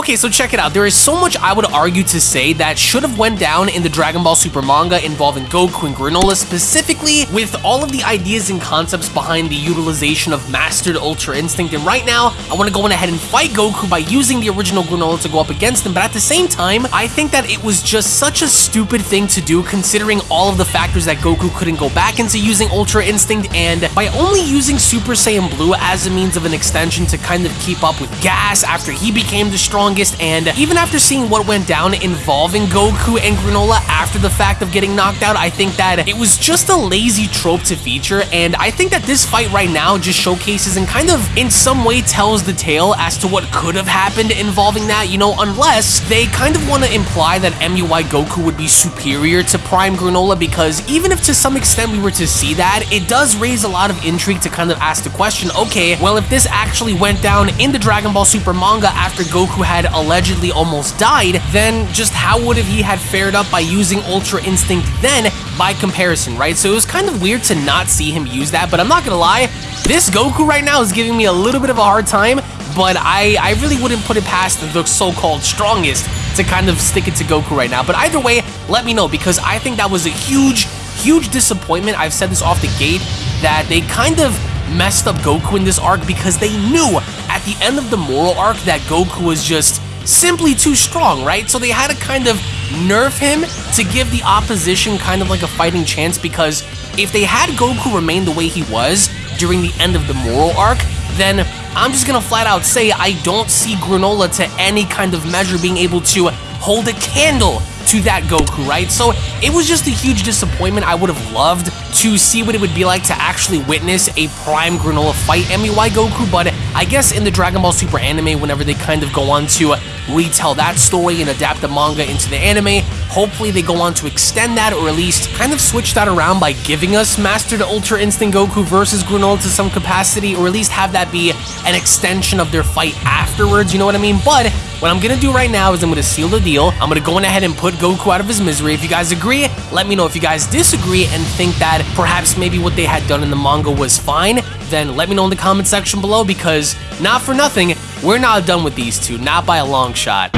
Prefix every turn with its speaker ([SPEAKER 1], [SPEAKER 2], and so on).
[SPEAKER 1] Okay, so check it out. There is so much I would argue to say that should have went down in the Dragon Ball Super manga involving Goku and Granolah, specifically with all of the ideas and concepts behind the utilization of Mastered Ultra Instinct. And right now, I want to go on ahead and fight Goku by using the original Granolah to go up against him. But at the same time, I think that it was just such a stupid thing to do considering all of the factors that Goku couldn't go back into using Ultra Instinct and by only using Super Saiyan Blue as a means of an extension to kind of keep up with Gas after he became the and even after seeing what went down involving Goku and Granolah after the fact of getting knocked out, I think that it was just a lazy trope to feature and I think that this fight right now just showcases and kind of in some way tells the tale as to what could have happened involving that, you know, unless they kind of want to imply that MUI Goku would be superior to Prime Granolah because even if to some extent we were to see that, it does raise a lot of intrigue to kind of ask the question, okay, well if this actually went down in the Dragon Ball Super manga after Goku had allegedly almost died, then just how would have he had fared up by using Ultra Instinct then by comparison, right? So it was kind of weird to not see him use that, but I'm not gonna lie, this Goku right now is giving me a little bit of a hard time, but I, I really wouldn't put it past the so-called strongest to kind of stick it to Goku right now. But either way, let me know because I think that was a huge, huge disappointment. I've said this off the gate that they kind of messed up Goku in this arc because they knew at the end of the Moro arc that Goku was just simply too strong, right? So they had to kind of nerf him to give the opposition kind of like a fighting chance because if they had Goku remain the way he was during the end of the Moro arc, then I'm just gonna flat out say I don't see Granolah to any kind of measure being able to hold a candle to that Goku, right? So it was just a huge disappointment. I would have loved to see what it would be like to actually witness a Prime Granolah fight MUI Goku, but I guess in the Dragon Ball Super anime, whenever they kind of go on to retell that story and adapt the manga into the anime, hopefully they go on to extend that or at least kind of switch that around by giving us Mastered Ultra Instinct Goku versus Granolah to some capacity, or at least have that be an extension of their fight afterwards, you know what I mean? But what I'm gonna do right now is I'm gonna seal the deal. I'm gonna go on ahead and put Goku out of his misery. If you guys agree, let me know. If you guys disagree and think that perhaps maybe what they had done in the manga was fine, then let me know in the comment section below because not for nothing, we're not done with these two, not by a long shot.